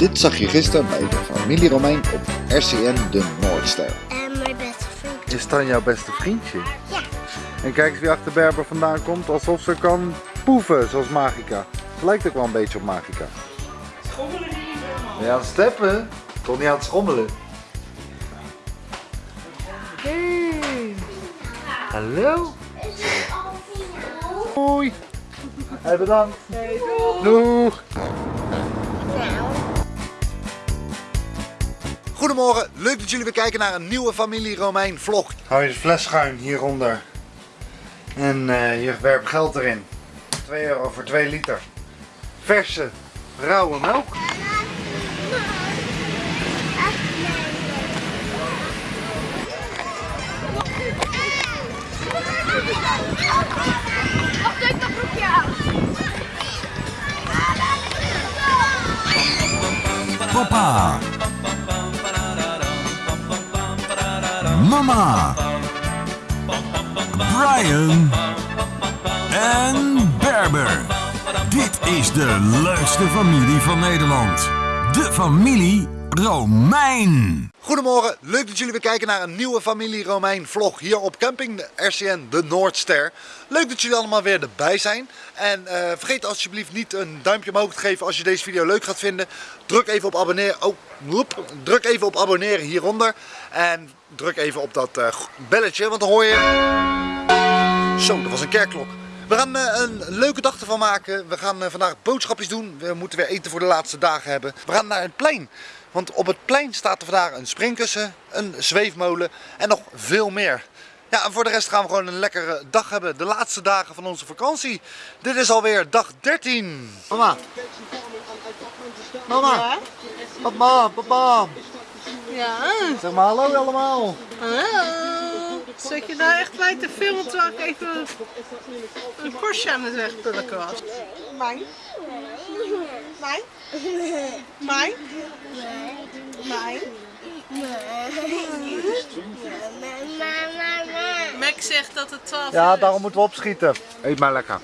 Dit zag je gisteren bij de familie Romein op RCN de Noordster. En mijn beste vriend. Is dan jouw beste vriendje? Ja. En kijk eens wie achter Berber vandaan komt, alsof ze kan poeven, zoals Magica. Ze lijkt ook wel een beetje op Magica. Schommelen hier Ben je aan het steppen? Toch niet aan het schommelen? Hey. Hallo? Hoi. Hey, bedankt. Doeg. Goedemorgen, leuk dat jullie weer kijken naar een nieuwe familie Romein vlog. Hou je de fles schuin hieronder. En eh, je werpt geld erin. 2 euro voor 2 liter. Verse, rauwe melk. Mama. Brian. En Berber. Dit is de leukste familie van Nederland. De familie Romein. Goedemorgen, leuk dat jullie weer kijken naar een nieuwe familie Romein vlog hier op camping de RCN de Noordster. Leuk dat jullie allemaal weer erbij zijn. En eh, vergeet alsjeblieft niet een duimpje omhoog te geven als je deze video leuk gaat vinden. Druk even op abonneren. Oh, druk even op abonneren hieronder. En druk even op dat eh, belletje, want dan hoor je... Zo, dat was een kerkklok. We gaan eh, een leuke dag ervan maken. We gaan vandaag boodschapjes doen. We moeten weer eten voor de laatste dagen hebben. We gaan naar het plein. Want op het plein staat er vandaag een springkussen, een zweefmolen en nog veel meer. Ja, en voor de rest gaan we gewoon een lekkere dag hebben. De laatste dagen van onze vakantie. Dit is alweer dag 13. Mama. Mama. Papa, papa. Ja, Zeg maar hallo allemaal. hallo. Zit je nou echt bij te filmen terwijl ik even een korstje aan het wegpulken was? Mijn? Mijn? Mijn? Mijn? Mac zegt dat het 12 Ja, uur is. daarom moeten we opschieten. Eet maar lekker.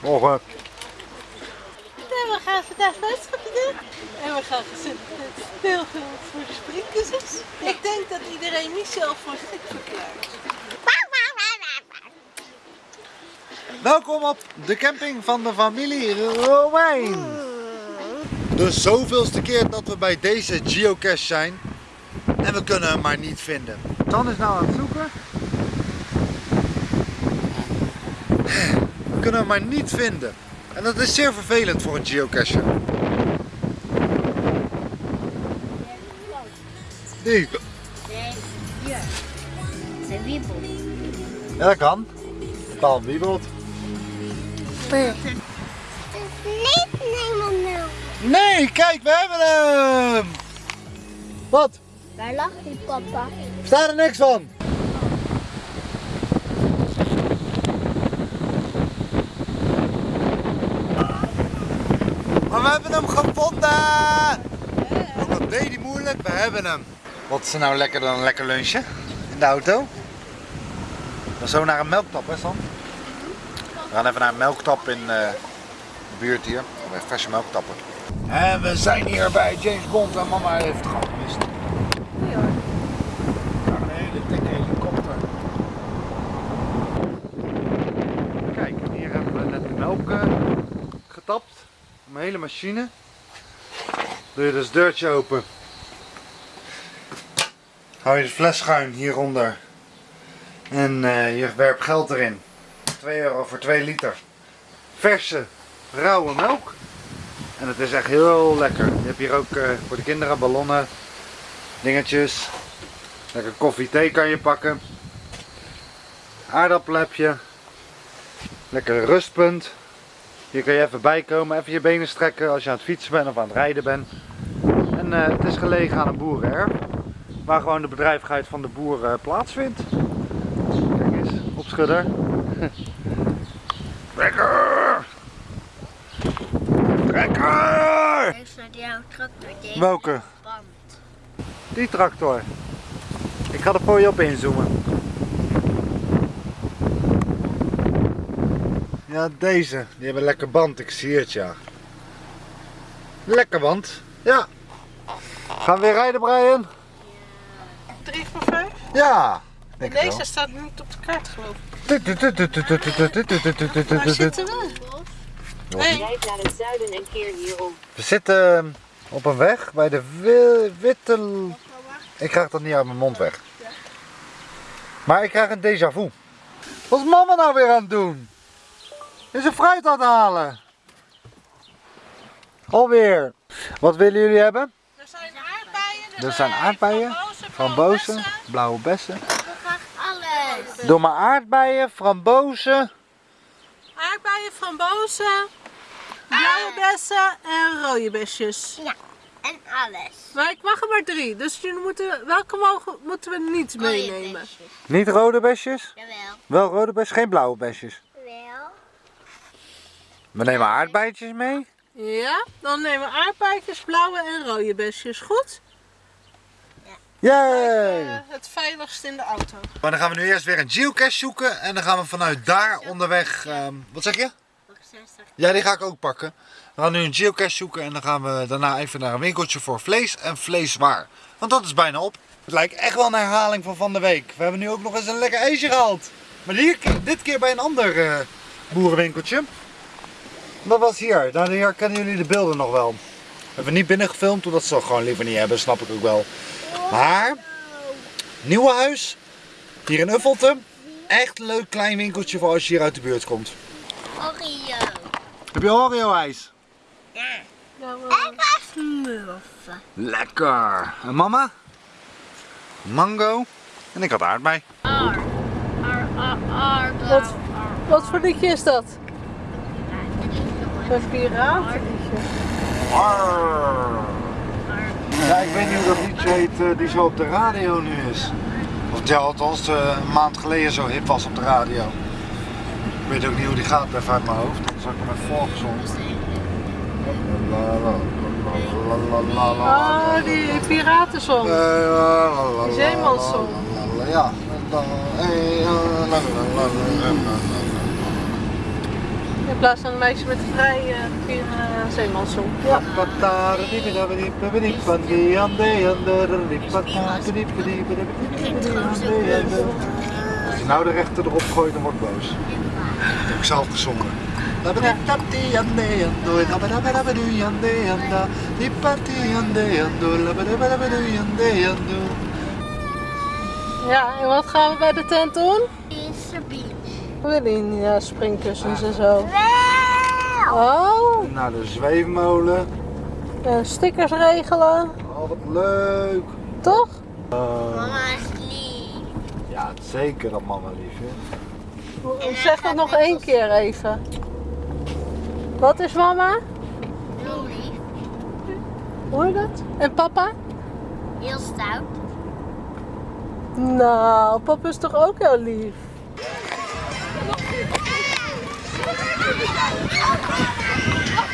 Morgen. En we gaan vandaag boodschappen doen. En we gaan veel voor de springkussens. Ik denk dat iedereen niet zelf voor zich verklaart. Welkom op de camping van de familie Romein. De zoveelste keer dat we bij deze geocache zijn. En we kunnen hem maar niet vinden. Tan is nou aan het zoeken. We kunnen hem maar niet vinden. En dat is zeer vervelend voor een geocacher. Die. Ja, dat kan. Paal wiebelt. Niet nemen nou. Nee, kijk, we hebben hem. Wat? Waar lag die papa? Staat er niks van. Maar we hebben hem gevonden! Ook al deed hij moeilijk, we hebben hem. Wat is er nou lekker dan een lekker lunchje in de auto? Dan zo naar een melktap, hè Sam? We gaan even naar een melktap in eh, de buurt hier. Om even verse melk te tappen. En we zijn hier bij James Bond en mama heeft het gewoon gemist. Daar een hele dikke helikopter. Kijk, hier hebben we net de melk eh, getapt. Mijn hele machine. Doe je dus het deurtje open. Hou je de fles schuin hieronder. En eh, je werpt geld erin. 2 euro voor 2 liter. Verse, rauwe melk. En het is echt heel lekker. Je hebt hier ook eh, voor de kinderen ballonnen, dingetjes. Lekker koffie, thee kan je pakken. Aardappel heb je. Lekker rustpunt. Hier kan je even bijkomen, even je benen strekken als je aan het fietsen bent of aan het rijden bent. En eh, het is gelegen aan een boerenerf. Waar gewoon de bedrijvigheid van de boer eh, plaatsvindt. Kijk eens, opschudder. Lekker! Lekker! Heeft naar jouw tractor deze Welke? band. Die tractor. Ik ga er voor je op inzoomen. Ja, deze. Die hebben lekker band, ik zie het ja. Lekker want. Ja. Gaan we weer rijden Brian? 3 voor 5. Ja. Denk Deze staat niet op de kaart geloof ik. Waar zitten we? Hey, naar het zuiden en keer hierom. We zitten op een weg bij de wi- Witte... Ik krijg dat niet uit mijn mond weg. Maar ik krijg een déjà vu. Wat is mama nou weer aan het doen? Is een fruit aan het halen? Alweer. Wat willen jullie hebben? er zijn aardbeien. Er zijn aardbeien, frambozen, blauwe bessen. Doe maar aardbeien, frambozen. Aardbeien, frambozen, blauwe bessen en rode besjes. En alles. Maar ik mag er maar drie, dus jullie moeten, welke mogen, moeten we niet meenemen? Niet rode besjes? Jawel. Wel rode besjes, geen blauwe besjes. Wel. We nemen aardbeidjes mee. Ja, dan nemen we aardbeidjes, blauwe en rode besjes. Goed? Yay! Eh, het veiligst in de auto. Maar dan gaan we nu eerst weer een geocache zoeken en dan gaan we vanuit daar onderweg. ehm, wat zeg je? Nog 60. Ja, die ga ik ook pakken. We gaan nu een geocache zoeken en dan gaan we daarna even naar een winkeltje voor vlees en vleeswaar. Want dat is bijna op. Het lijkt echt wel een herhaling van van de week. We hebben nu ook nog eens een lekker ijsje gehaald. Maar hier, dit keer bij een ander eh, boerenwinkeltje. Dat was hier. Daar hier kennen jullie de beelden nog wel. Hebben we niet binnen gefilmd, omdat ze dat gewoon liever niet hebben, snap ik ook wel. Maar, nieuwe huis, hier in Uffelte. Echt een leuk klein winkeltje voor als je hier uit de buurt komt. Oreo. Heb je Oreo ijs? Ja. Ja, En smurfen. Lekker. En mama? Mango. En ik had aardbei. Ar. Ar, ar, ar, Wat, wat voor liedje is dat? Een piratenliedje. Ja, ik weet niet hoe dat liedje heet eh, die zo op de radio nu is. Of ja, althans eh, een maand geleden zo hip was op de radio. Ik weet ook niet hoe die gaat even uit mijn hoofd. Dan zal ik hem even voorgezongen. La, la, la, la, la, la, Oh, die Die Ja. Eh. In plaats van een meisje met een vrij uh, uh, zeemanssong. Ja. Als je nou de rechter erop gooit, dan word ik boos. Dat heb ik zelf gezongen. ja, en wat gaan we bij de tent doen? Er. We willen in ja, springkussens en zo. Wel. Oh, Naar de zweefmolen. en stickers regelen. Oh, wat leuk. Toch? Mama is lief. Ja, zeker dat mama lief is. Zeg dat nog één keer even. Wat is mama? Heel lief. Hoor je dat? En papa? Heel stout. Nou, papa is toch ook heel lief? Wacht,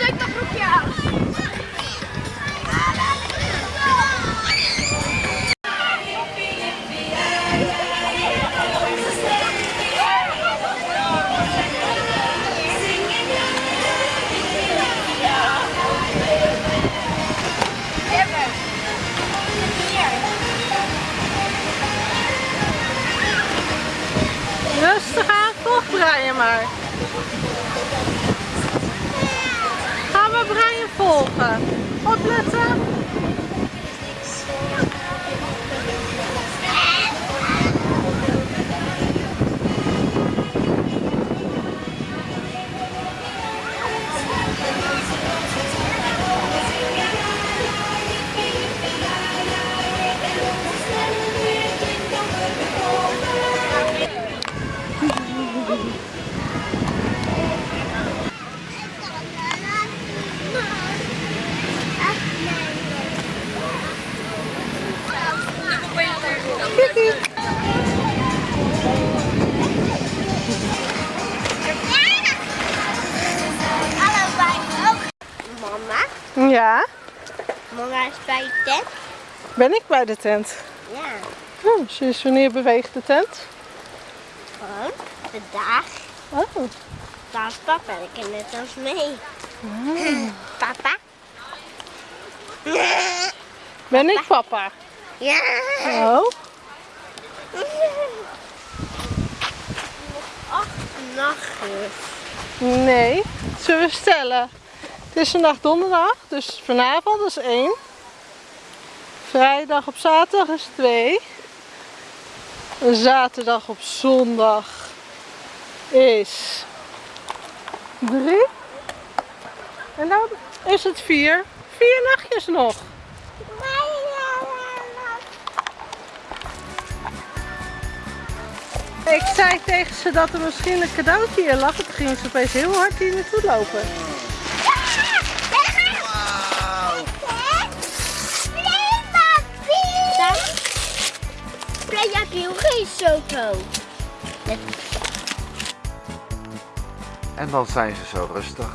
ik mijn volgen. Opletten. Ja, Mama is bij de tent. ben ik bij de tent. Ja. Oh, sinds wanneer beweegt de tent? Gewoon. Vandaag. Oh, Daar is papa ik kan net als mee. Papa? Ben ik papa? Ja. Oh. Acht nachtjes. Nee. Zullen we stellen? Het is vandaag donderdag, dus vanavond is één. Vrijdag op zaterdag is twee. En zaterdag op zondag is drie. En dan is het vier. Vier nachtjes nog. Ik zei tegen ze dat er misschien een cadeautje in lag. Toen ging ze opeens heel hard hier naartoe lopen. Playmobil geen Soto. En dan zijn ze zo rustig.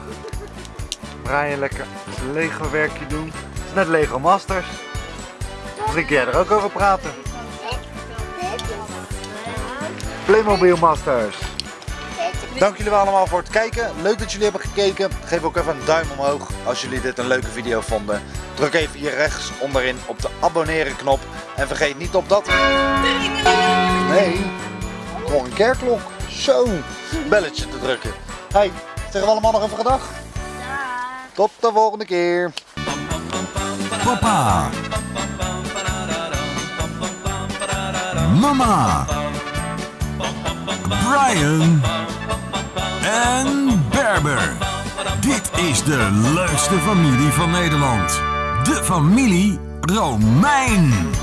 Brian lekker Lego werkje doen. Het is net Lego Masters. Misschien kun jij er ook over praten. Playmobil Masters. Dank jullie wel allemaal voor het kijken. Leuk dat jullie hebben gekeken. Geef ook even een duim omhoog als jullie dit een leuke video vonden. Druk even hier rechts onderin op de abonneren knop. En vergeet niet op dat... Nee, nog een kerkklok. Zo, belletje te drukken. Hey, zeggen we allemaal nog even gedag? Tot de volgende keer. Papa. Mama. Brian. En Berber. Dit is de leukste familie van Nederland. De familie Romein.